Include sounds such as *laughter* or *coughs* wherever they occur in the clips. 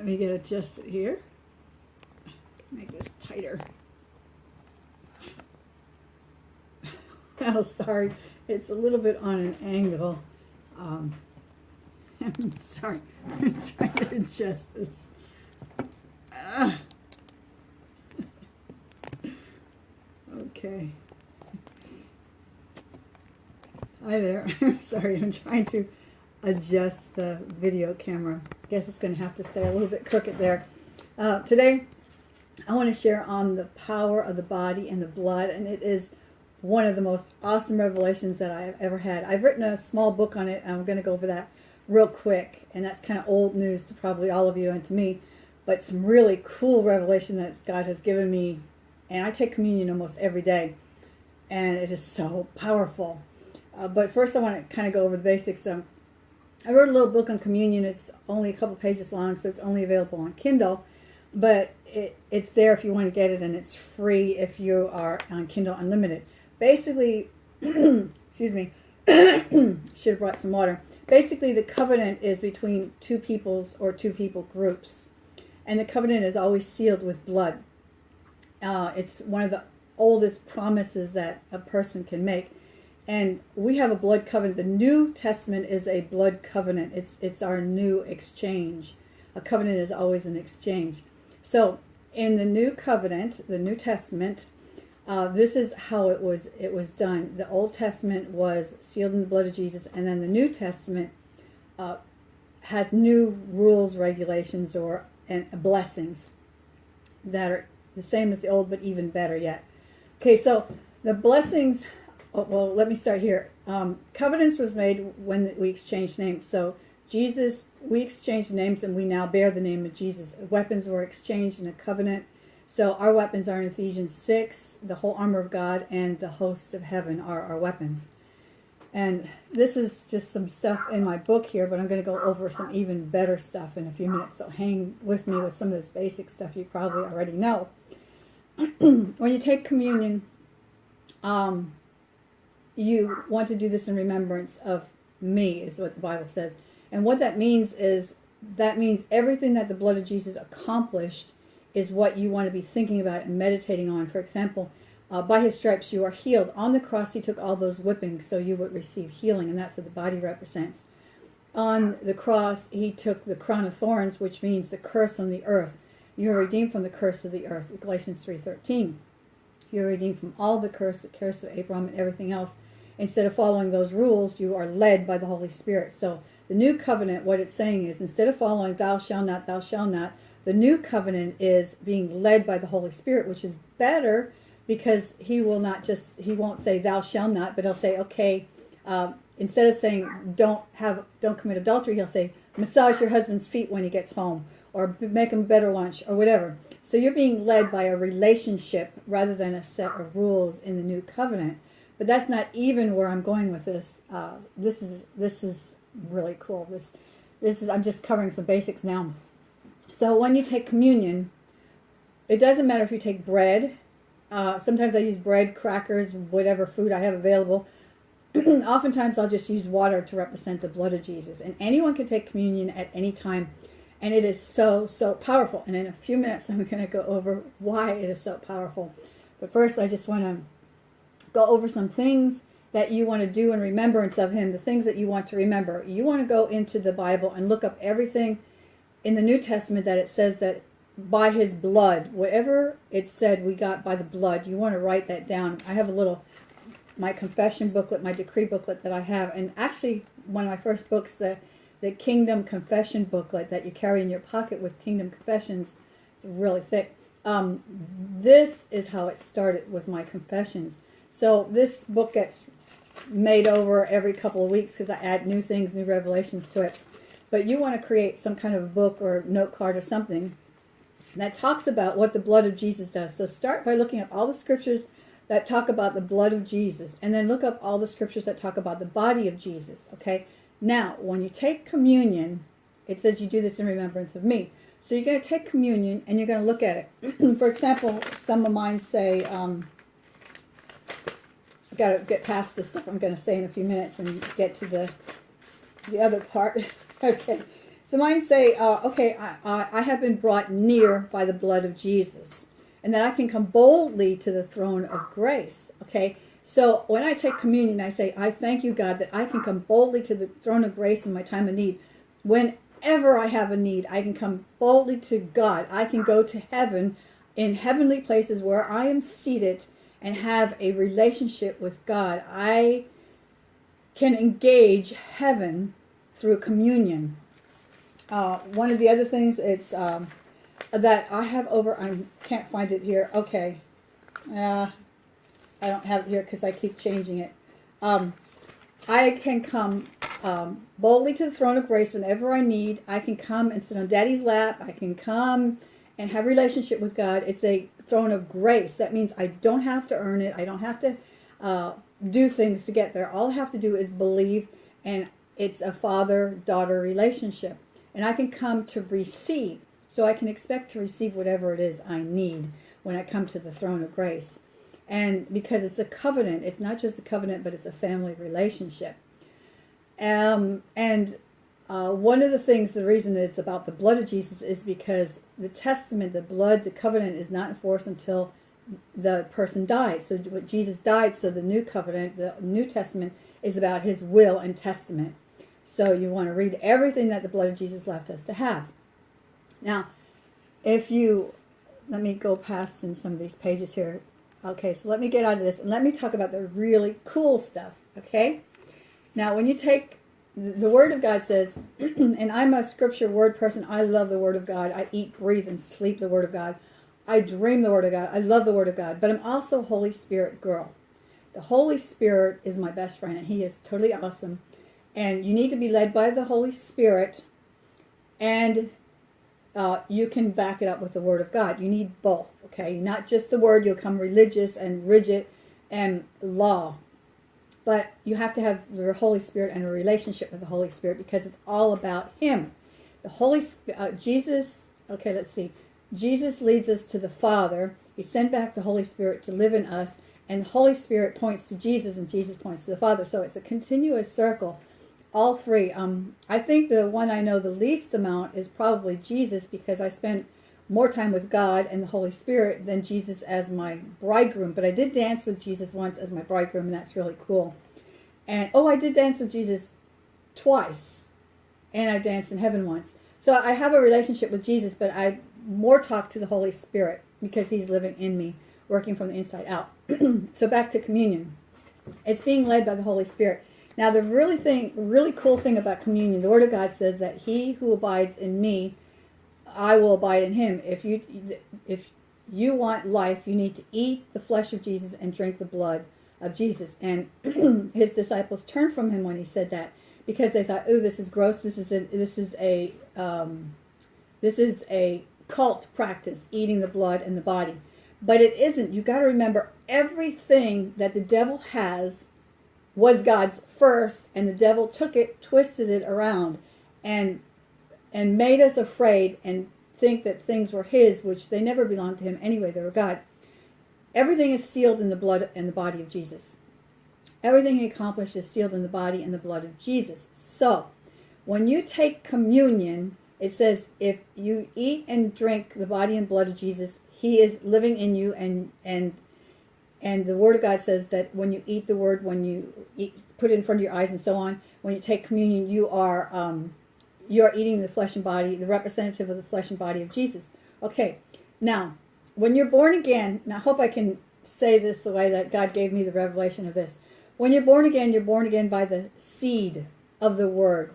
Let me get adjusted here. Make this tighter. *laughs* Oh, sorry. It's a little bit on an angle. Um, *laughs* I'm sorry. *laughs* I'm trying to adjust this. Ah. Okay. Hi there. I'm sorry. I'm trying to adjust the video camera. I guess it's going to have to stay a little bit crooked there. Uh, today, I want to share on the power of the body and the blood, and it is one of the most awesome revelations that I've ever had. I've written a small book on it, and I'm going to go over that real quick, and that's kind of old news to probably all of you and to me, but some really cool revelation that God has given me, and I take communion almost every day, and it is so powerful. Uh, but first I want to kind of go over the basics. Um, I wrote a little book on communion. It's only a couple pages long, so it's only available on Kindle, but it, it's there if you want to get it, and it's free if you are on Kindle Unlimited. Basically, *clears throat* excuse me, *clears throat* should have brought some water. Basically, the covenant is between two peoples or two people groups, and the covenant is always sealed with blood. Uh, it's one of the oldest promises that a person can make and we have a blood covenant. The New Testament is a blood covenant. It's it's our new exchange. A covenant is always an exchange. So in the New Covenant, the New Testament, uh, this is how it was it was done. The Old Testament was sealed in the blood of Jesus, and then the New Testament uh, has new rules, regulations, or and blessings that are the same as the old, but even better yet. Okay, so the blessings well, let me start here. Um, covenants was made when we exchanged names. So Jesus, we exchanged names and we now bear the name of Jesus. Weapons were exchanged in a covenant. So our weapons are in Ephesians 6, the whole armor of God and the hosts of heaven are our weapons. And this is just some stuff in my book here, but I'm going to go over some even better stuff in a few minutes. So hang with me with some of this basic stuff you probably already know. *clears throat* when you take communion, um, you want to do this in remembrance of me, is what the Bible says. And what that means is that means everything that the blood of Jesus accomplished is what you want to be thinking about and meditating on. For example, uh, by his stripes you are healed. On the cross he took all those whippings so you would receive healing, and that's what the body represents. On the cross he took the crown of thorns, which means the curse on the earth. You are redeemed from the curse of the earth, Galatians 3.13. You're redeemed from all the curse, the curse of Abraham and everything else instead of following those rules, you are led by the Holy Spirit. So the new covenant, what it's saying is instead of following thou shalt not, thou shalt not, the new covenant is being led by the Holy Spirit, which is better because he will not just, he won't say thou shalt not, but he'll say, okay, um, instead of saying don't have, don't commit adultery, he'll say massage your husband's feet when he gets home or make him better lunch or whatever. So you're being led by a relationship rather than a set of rules in the new covenant. But that's not even where I'm going with this. Uh, this is this is really cool. This this is I'm just covering some basics now. So when you take communion, it doesn't matter if you take bread. Uh, sometimes I use bread, crackers, whatever food I have available. *clears throat* Oftentimes I'll just use water to represent the blood of Jesus. And anyone can take communion at any time. And it is so, so powerful. And in a few minutes I'm going to go over why it is so powerful. But first I just want to go over some things that you want to do in remembrance of him, the things that you want to remember. You want to go into the Bible and look up everything in the New Testament that it says that by his blood, whatever it said we got by the blood, you want to write that down. I have a little, my confession booklet, my decree booklet that I have, and actually one of my first books, the, the Kingdom Confession booklet that you carry in your pocket with Kingdom Confessions, it's really thick. Um, this is how it started with my confessions. So this book gets made over every couple of weeks because I add new things, new revelations to it. But you want to create some kind of book or note card or something that talks about what the blood of Jesus does. So start by looking up all the scriptures that talk about the blood of Jesus and then look up all the scriptures that talk about the body of Jesus, okay? Now, when you take communion, it says you do this in remembrance of me. So you're going to take communion and you're going to look at it. *clears throat* For example, some of mine say, um, got to get past this stuff I'm going to say in a few minutes and get to the the other part. *laughs* okay. So mine say, uh, okay, I, I, I have been brought near by the blood of Jesus, and that I can come boldly to the throne of grace. Okay, so when I take communion, I say, I thank you, God, that I can come boldly to the throne of grace in my time of need. Whenever I have a need, I can come boldly to God. I can go to heaven in heavenly places where I am seated and have a relationship with God. I can engage heaven through communion. Uh, one of the other things it's um, that I have over, I can't find it here. Okay. Uh, I don't have it here because I keep changing it. Um, I can come um, boldly to the throne of grace whenever I need. I can come and sit on daddy's lap. I can come and have relationship with God. It's a throne of grace. That means I don't have to earn it. I don't have to uh, do things to get there. All I have to do is believe and it's a father-daughter relationship. And I can come to receive. So I can expect to receive whatever it is I need when I come to the throne of grace. And because it's a covenant, it's not just a covenant, but it's a family relationship. Um, and uh, one of the things, the reason it's about the blood of Jesus is because the testament, the blood, the covenant is not enforced until the person dies. So Jesus died, so the new covenant, the New Testament, is about his will and testament. So you want to read everything that the blood of Jesus left us to have. Now, if you, let me go past in some of these pages here. Okay, so let me get out of this and let me talk about the really cool stuff, okay? Now, when you take, the Word of God says, *clears throat* and I'm a scripture word person. I love the Word of God. I eat, breathe, and sleep the Word of God. I dream the Word of God. I love the Word of God. But I'm also Holy Spirit girl. The Holy Spirit is my best friend, and He is totally awesome. And you need to be led by the Holy Spirit, and uh, you can back it up with the Word of God. You need both, okay? Not just the Word. You'll come religious and rigid and law. But you have to have the Holy Spirit and a relationship with the Holy Spirit because it's all about Him. The Holy uh, Jesus, okay, let's see. Jesus leads us to the Father. He sent back the Holy Spirit to live in us. And the Holy Spirit points to Jesus and Jesus points to the Father. So it's a continuous circle all three. Um, I think the one I know the least amount is probably Jesus because I spent more time with God and the Holy Spirit than Jesus as my bridegroom. But I did dance with Jesus once as my bridegroom, and that's really cool. And, oh, I did dance with Jesus twice. And I danced in heaven once. So I have a relationship with Jesus, but I more talk to the Holy Spirit because he's living in me, working from the inside out. *clears throat* so back to communion. It's being led by the Holy Spirit. Now, the really thing, really cool thing about communion, the Word of God says that he who abides in me, I will abide in him. If you, if you want life, you need to eat the flesh of Jesus and drink the blood of Jesus. And *clears throat* his disciples turned from him when he said that because they thought, "Oh, this is gross. This is a this is a um, this is a cult practice, eating the blood and the body." But it isn't. You got to remember everything that the devil has was God's first, and the devil took it, twisted it around, and and made us afraid and think that things were his, which they never belonged to him anyway. They were God. Everything is sealed in the blood and the body of Jesus. Everything he accomplished is sealed in the body and the blood of Jesus. So, when you take communion, it says if you eat and drink the body and blood of Jesus, he is living in you and and and the Word of God says that when you eat the Word, when you eat, put it in front of your eyes and so on, when you take communion, you are um, you are eating the flesh and body, the representative of the flesh and body of Jesus. Okay, now when you're born again, and I hope I can say this the way that God gave me the revelation of this. When you're born again, you're born again by the seed of the Word.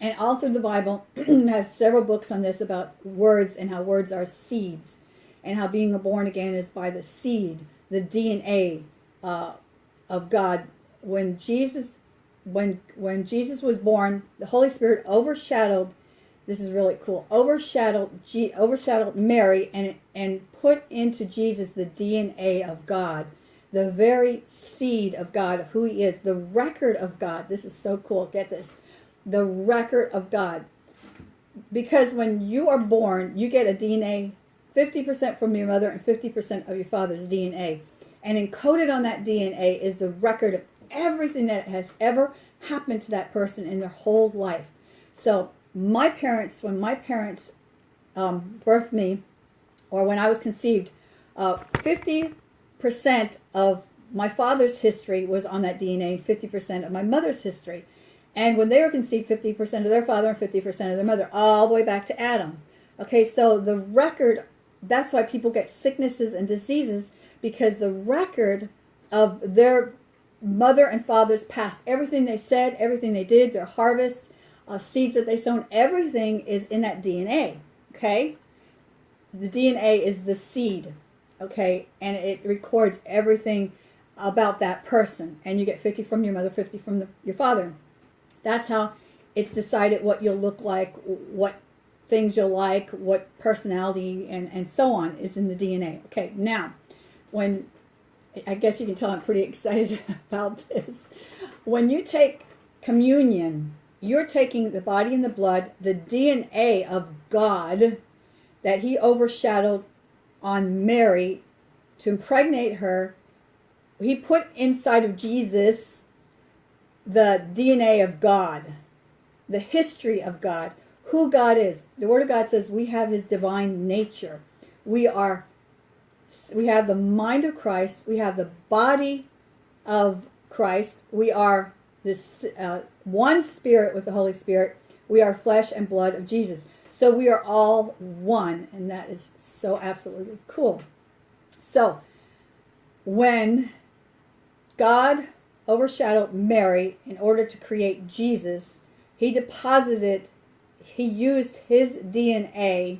And all through the Bible *clears throat* has several books on this about words and how words are seeds, and how being born again is by the seed the DNA uh, of God. When Jesus, when when Jesus was born, the Holy Spirit overshadowed. This is really cool. Overshadowed, G, overshadowed Mary and and put into Jesus the DNA of God, the very seed of God, of who He is, the record of God. This is so cool. Get this, the record of God. Because when you are born, you get a DNA 50% from your mother and 50% of your father's DNA. And encoded on that DNA is the record of everything that has ever happened to that person in their whole life. So my parents, when my parents um, birthed me, or when I was conceived, uh, 50% of my father's history was on that DNA, 50% of my mother's history. And when they were conceived, 50% of their father and 50% of their mother, all the way back to Adam. Okay, so the record, that's why people get sicknesses and diseases, because the record of their mother and father's past, everything they said, everything they did, their harvest, uh, seeds that they sown, everything is in that DNA. Okay? The DNA is the seed. Okay? And it records everything about that person. And you get 50 from your mother, 50 from the, your father. That's how it's decided what you'll look like, what things you'll like, what personality, and, and so on is in the DNA. Okay, now, when, I guess you can tell I'm pretty *laughs* excited about this. When you take communion, you're taking the body and the blood, the DNA of God that he overshadowed on Mary to impregnate her. He put inside of Jesus the DNA of God, the history of God, who God is. The Word of God says we have His divine nature. We are, we have the mind of Christ. We have the body of Christ. We are this uh, one spirit with the Holy Spirit. We are flesh and blood of Jesus. So we are all one, and that is so absolutely cool. So when God overshadowed Mary in order to create Jesus, he deposited, he used his DNA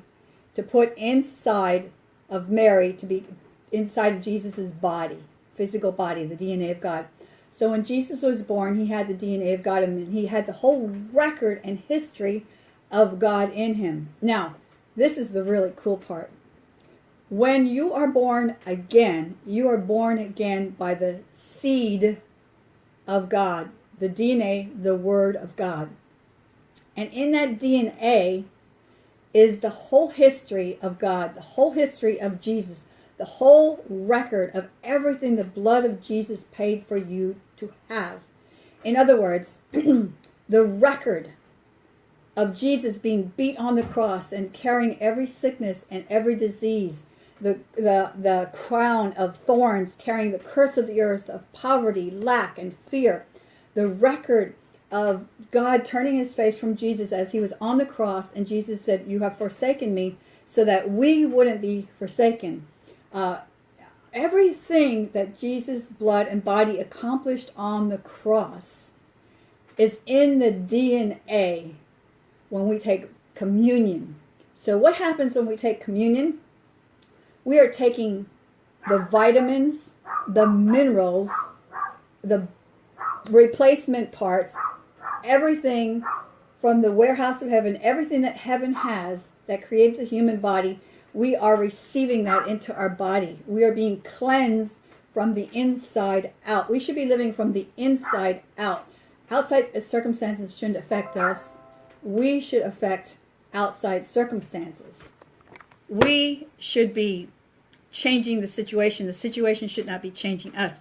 to put inside of Mary to be inside of Jesus's body, physical body, the DNA of God. So when Jesus was born, he had the DNA of God and he had the whole record and history of God in him. Now, this is the really cool part. When you are born again, you are born again by the seed of God, the DNA, the Word of God. And in that DNA is the whole history of God, the whole history of Jesus, the whole record of everything the blood of Jesus paid for you to have. In other words, *clears throat* the record of Jesus being beat on the cross and carrying every sickness and every disease, the, the, the crown of thorns carrying the curse of the earth of poverty, lack, and fear, the record of God turning his face from Jesus as he was on the cross and Jesus said, you have forsaken me so that we wouldn't be forsaken. Uh, everything that Jesus' blood and body accomplished on the cross is in the DNA when we take communion. So what happens when we take communion? We are taking the vitamins, the minerals, the replacement parts, everything from the warehouse of heaven, everything that heaven has that created the human body, we are receiving that into our body. We are being cleansed from the inside out. We should be living from the inside out. Outside circumstances shouldn't affect us. We should affect outside circumstances. We should be changing the situation. The situation should not be changing us.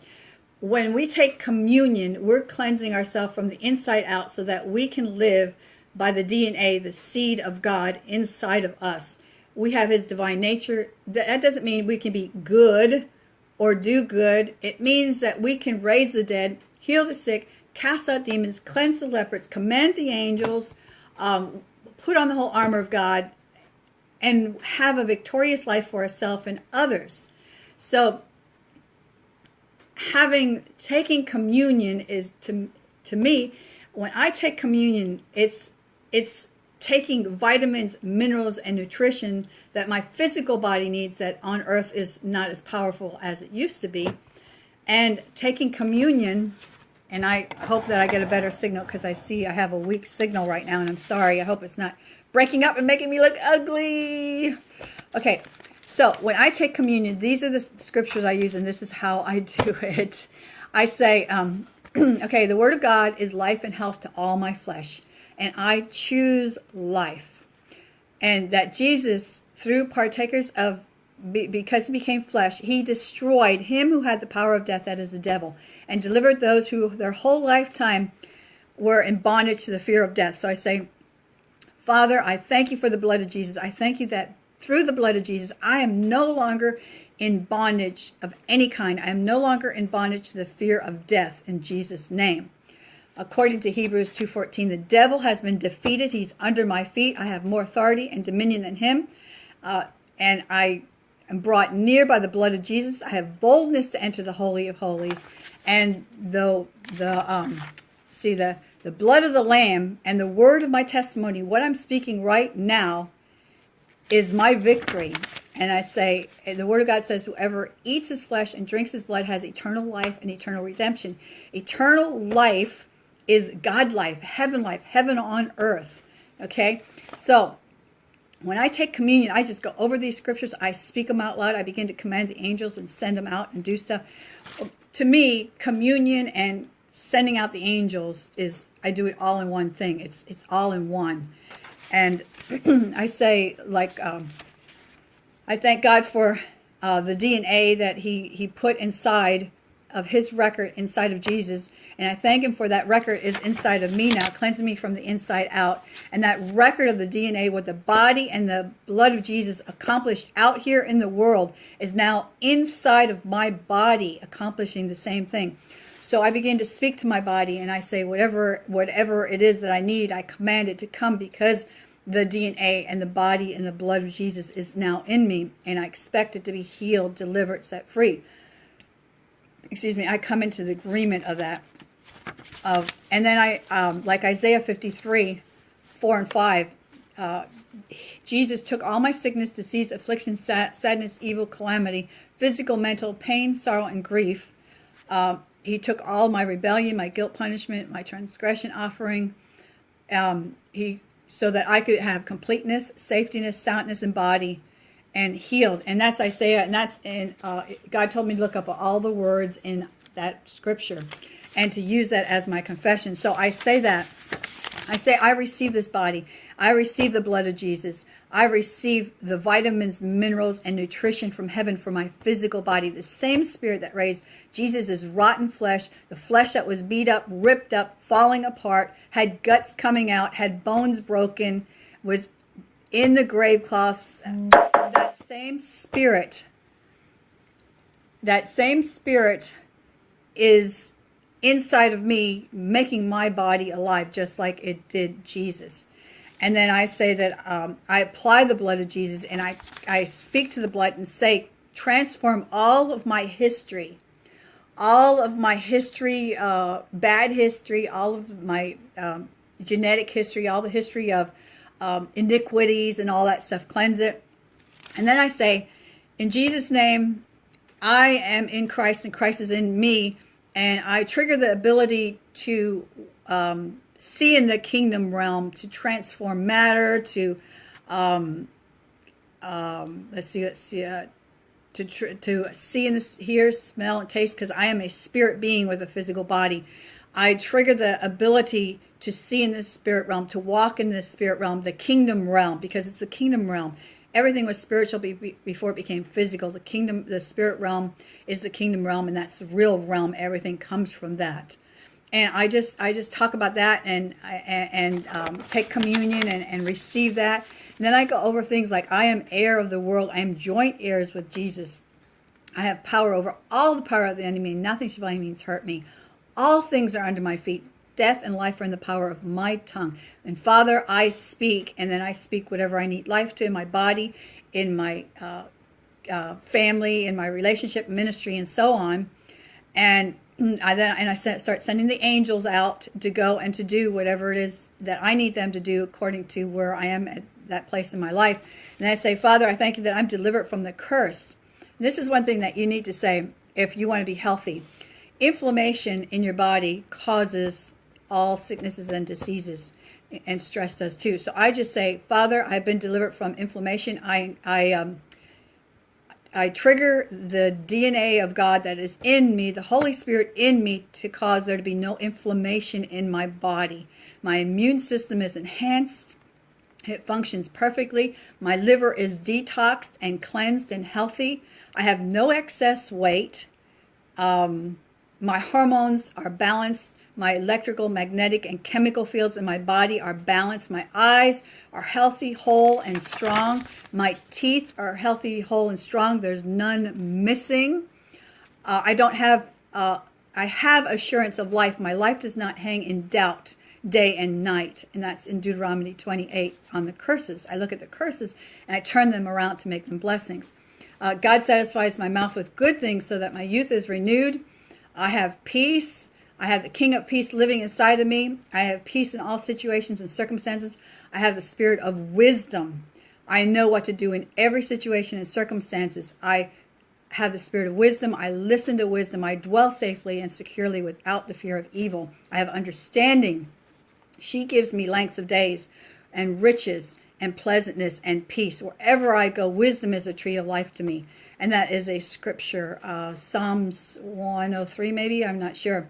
When we take communion, we're cleansing ourselves from the inside out so that we can live by the DNA, the seed of God inside of us we have his divine nature. That doesn't mean we can be good or do good. It means that we can raise the dead, heal the sick, cast out demons, cleanse the lepers, command the angels, um, put on the whole armor of God, and have a victorious life for ourselves and others. So having taking communion is to to me when I take communion it's it's taking vitamins, minerals, and nutrition that my physical body needs that on earth is not as powerful as it used to be. And taking communion, and I hope that I get a better signal because I see I have a weak signal right now, and I'm sorry. I hope it's not breaking up and making me look ugly. Okay, so when I take communion, these are the scriptures I use, and this is how I *laughs* do it. I say, um, *clears throat* okay, the word of God is life and health to all my flesh and I choose life. And that Jesus, through partakers of, because he became flesh, he destroyed him who had the power of death, that is the devil, and delivered those who their whole lifetime were in bondage to the fear of death. So I say, Father, I thank you for the blood of Jesus. I thank you that through the blood of Jesus, I am no longer in bondage of any kind. I am no longer in bondage to the fear of death in Jesus' name. According to Hebrews 2.14, the devil has been defeated. He's under my feet. I have more authority and dominion than him. Uh, and I am brought near by the blood of Jesus. I have boldness to enter the Holy of Holies. And though the, um, see, the, the blood of the Lamb and the word of my testimony, what I'm speaking right now is my victory. And I say, the word of God says, whoever eats his flesh and drinks his blood has eternal life and eternal redemption. Eternal life is God life, heaven life, heaven on earth. Okay? So, when I take communion, I just go over these scriptures. I speak them out loud. I begin to command the angels and send them out and do stuff. To me, communion and sending out the angels is, I do it all in one thing. It's, it's all in one. And *clears throat* I say, like, um, I thank God for uh, the DNA that he, he put inside of his record inside of Jesus. And I thank him for that record is inside of me now, cleansing me from the inside out. And that record of the DNA, what the body and the blood of Jesus accomplished out here in the world, is now inside of my body, accomplishing the same thing. So I begin to speak to my body and I say, whatever, whatever it is that I need, I command it to come because the DNA and the body and the blood of Jesus is now in me. And I expect it to be healed, delivered, set free. Excuse me, I come into the agreement of that. Of, and then I, um, like Isaiah 53, 4 and 5, uh, Jesus took all my sickness, disease, affliction, sad, sadness, evil, calamity, physical, mental, pain, sorrow, and grief. Uh, he took all my rebellion, my guilt punishment, my transgression offering. Um, he so that I could have completeness, safetyness, soundness in body, and healed. And that's Isaiah, and that's in, uh, God told me to look up all the words in that scripture and to use that as my confession. So I say that. I say, I receive this body. I receive the blood of Jesus. I receive the vitamins, minerals, and nutrition from heaven for my physical body. The same spirit that raised Jesus' rotten flesh, the flesh that was beat up, ripped up, falling apart, had guts coming out, had bones broken, was in the grave cloths. That same spirit, that same spirit is inside of me, making my body alive, just like it did Jesus. And then I say that um, I apply the blood of Jesus and I, I speak to the blood and say, transform all of my history, all of my history, uh, bad history, all of my um, genetic history, all the history of um, iniquities and all that stuff, cleanse it. And then I say, in Jesus' name, I am in Christ and Christ is in me and I trigger the ability to um, see in the kingdom realm, to transform matter, to um, um, let's see, let's see, uh, to to see and hear, smell, and taste, because I am a spirit being with a physical body. I trigger the ability to see in the spirit realm, to walk in the spirit realm, the kingdom realm, because it's the kingdom realm everything was spiritual before it became physical. The kingdom, the spirit realm is the kingdom realm, and that's the real realm. Everything comes from that. And I just, I just talk about that and and um, take communion and, and receive that. And then I go over things like I am heir of the world. I am joint heirs with Jesus. I have power over all the power of the enemy. Nothing shall by any means hurt me. All things are under my feet. Death and life are in the power of my tongue. And Father, I speak, and then I speak whatever I need life to in my body, in my uh, uh, family, in my relationship, ministry, and so on. And I then and I start sending the angels out to go and to do whatever it is that I need them to do according to where I am at that place in my life. And I say, Father, I thank you that I'm delivered from the curse. This is one thing that you need to say if you want to be healthy. Inflammation in your body causes all sicknesses and diseases and stress does too. So I just say, Father, I've been delivered from inflammation. I, I, um, I trigger the DNA of God that is in me, the Holy Spirit in me to cause there to be no inflammation in my body. My immune system is enhanced. It functions perfectly. My liver is detoxed and cleansed and healthy. I have no excess weight. Um, my hormones are balanced My electrical, magnetic, and chemical fields in my body are balanced. My eyes are healthy, whole, and strong. My teeth are healthy, whole, and strong. There's none missing. Uh, I don't have, uh, I have assurance of life. My life does not hang in doubt day and night. And that's in Deuteronomy 28 on the curses. I look at the curses and I turn them around to make them blessings. Uh, God satisfies my mouth with good things so that my youth is renewed. I have peace. I have the King of Peace living inside of me. I have peace in all situations and circumstances. I have the spirit of wisdom. I know what to do in every situation and circumstances. I have the spirit of wisdom. I listen to wisdom. I dwell safely and securely without the fear of evil. I have understanding. She gives me length of days and riches and pleasantness and peace. Wherever I go, wisdom is a tree of life to me. And that is a scripture, uh, Psalms 103 maybe, I'm not sure.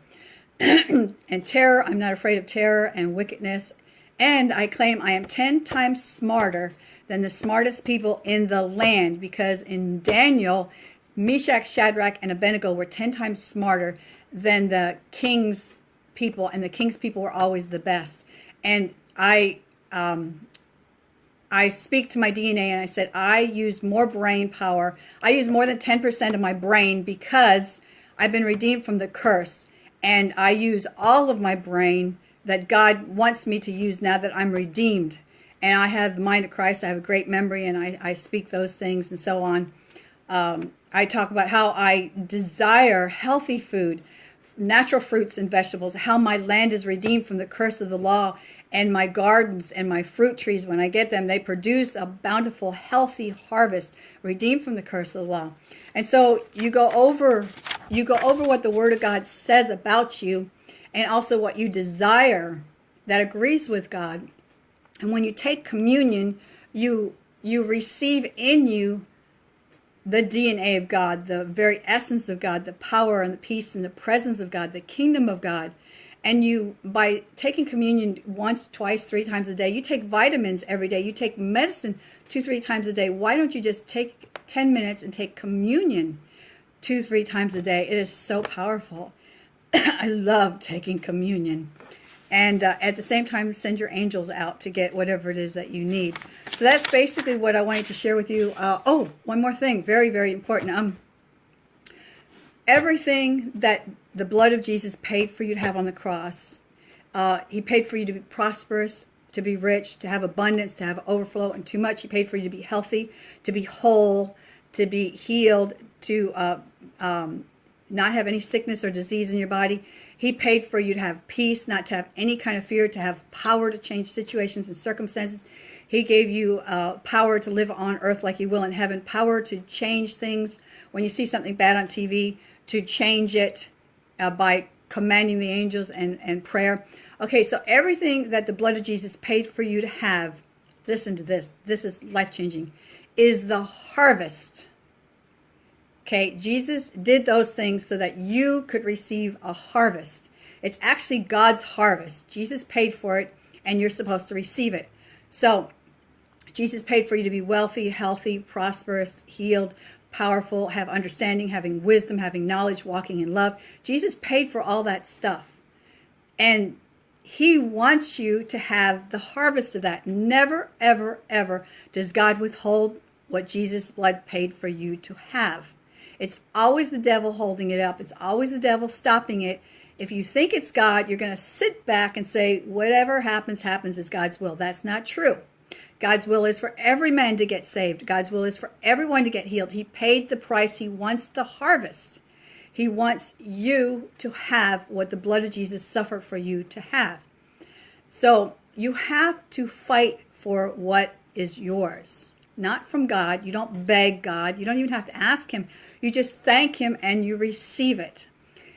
*clears throat* and terror, I'm not afraid of terror and wickedness. And I claim I am 10 times smarter than the smartest people in the land because in Daniel, Meshach, Shadrach, and Abednego were 10 times smarter than the king's people, and the king's people were always the best. And I, um, I speak to my DNA and I said, I use more brain power. I use more than 10% of my brain because I've been redeemed from the curse and I use all of my brain that God wants me to use now that I'm redeemed. And I have the mind of Christ. I have a great memory, and I, I speak those things and so on. Um, I talk about how I desire healthy food, natural fruits and vegetables, how my land is redeemed from the curse of the law, and my gardens and my fruit trees, when I get them, they produce a bountiful, healthy harvest, redeemed from the curse of the law. And so you go over, you go over what the Word of God says about you, and also what you desire that agrees with God. And when you take communion, you you receive in you the DNA of God, the very essence of God, the power and the peace and the presence of God, the kingdom of God. And you by taking communion once twice three times a day you take vitamins every day you take medicine two three times a day. Why don't you just take 10 minutes and take communion two three times a day. It is so powerful. *coughs* I love taking communion. And uh, at the same time send your angels out to get whatever it is that you need. So that's basically what i wanted to share with you. Uh, oh one more thing very very important. Um everything that the blood of Jesus paid for you to have on the cross. Uh, he paid for you to be prosperous, to be rich, to have abundance, to have overflow, and too much. He paid for you to be healthy, to be whole, to be healed, to uh, um, not have any sickness or disease in your body. He paid for you to have peace, not to have any kind of fear, to have power to change situations and circumstances. He gave you uh, power to live on earth like you will in heaven, power to change things. When you see something bad on TV, to change it uh, by commanding the angels and, and prayer. Okay, so everything that the blood of Jesus paid for you to have, listen to this, this is life-changing, is the harvest. Okay, Jesus did those things so that you could receive a harvest. It's actually God's harvest. Jesus paid for it, and you're supposed to receive it. So, Jesus paid for you to be wealthy, healthy, prosperous, healed, powerful, have understanding, having wisdom, having knowledge, walking in love. Jesus paid for all that stuff. And he wants you to have the harvest of that. Never, ever, ever does God withhold what Jesus' blood paid for you to have. It's always the devil holding it up. It's always the devil stopping it. If you think it's God, you're going to sit back and say, whatever happens, happens is God's will. That's not true. God's will is for every man to get saved. God's will is for everyone to get healed. He paid the price. He wants the harvest. He wants you to have what the blood of Jesus suffered for you to have. So you have to fight for what is yours, not from God. You don't beg God. You don't even have to ask him. You just thank him and you receive it.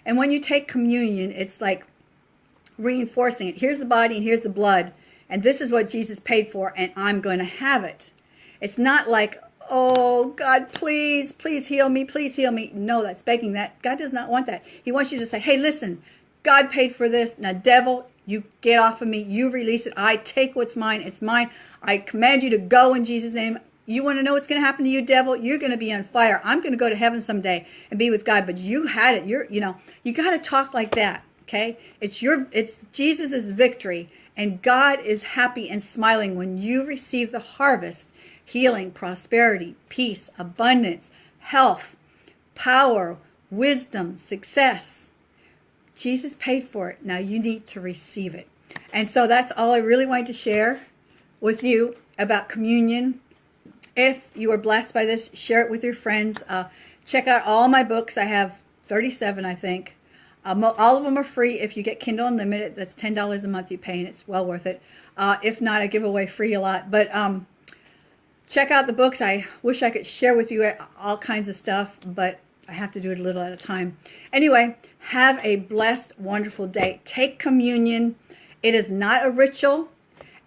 And when you take communion, it's like reinforcing it. Here's the body and here's the blood and this is what Jesus paid for, and I'm going to have it. It's not like, oh, God, please, please heal me, please heal me. No, that's begging that. God does not want that. He wants you to say, hey, listen, God paid for this. Now, devil, you get off of me. You release it. I take what's mine. It's mine. I command you to go in Jesus' name. You want to know what's going to happen to you, devil? You're going to be on fire. I'm going to go to heaven someday and be with God, but you had it. You're, you know, you got to talk like that. Okay? It's your it's Jesus' victory and God is happy and smiling when you receive the harvest, healing, prosperity, peace, abundance, health, power, wisdom, success. Jesus paid for it. Now you need to receive it. And so that's all I really wanted to share with you about communion. If you are blessed by this, share it with your friends. Uh, check out all my books. I have 37, I think. Um, all of them are free if you get Kindle Unlimited. That's $10 a month you pay, and it's well worth it. Uh, if not, I give away free a lot. But um, check out the books. I wish I could share with you all kinds of stuff, but I have to do it a little at a time. Anyway, have a blessed, wonderful day. Take communion. It is not a ritual,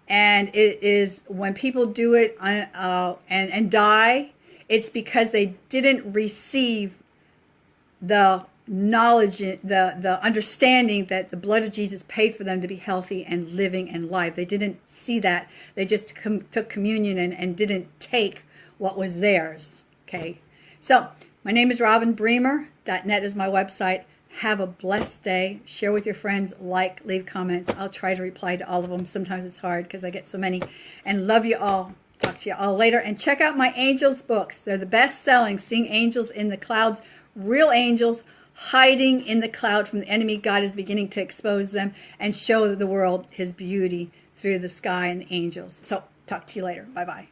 and it is when people do it uh, uh and, and die, it's because they didn't receive the knowledge, the, the understanding that the blood of Jesus paid for them to be healthy and living and live. They didn't see that. They just com took communion and, and didn't take what was theirs. Okay. So my name is Robin Bremer. .net is my website. Have a blessed day. Share with your friends. Like, leave comments. I'll try to reply to all of them. Sometimes it's hard because I get so many. And love you all. Talk to you all later. And check out my angels books. They're the best selling. Seeing angels in the clouds. Real angels hiding in the cloud from the enemy. God is beginning to expose them and show the world his beauty through the sky and the angels. So talk to you later. Bye-bye.